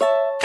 you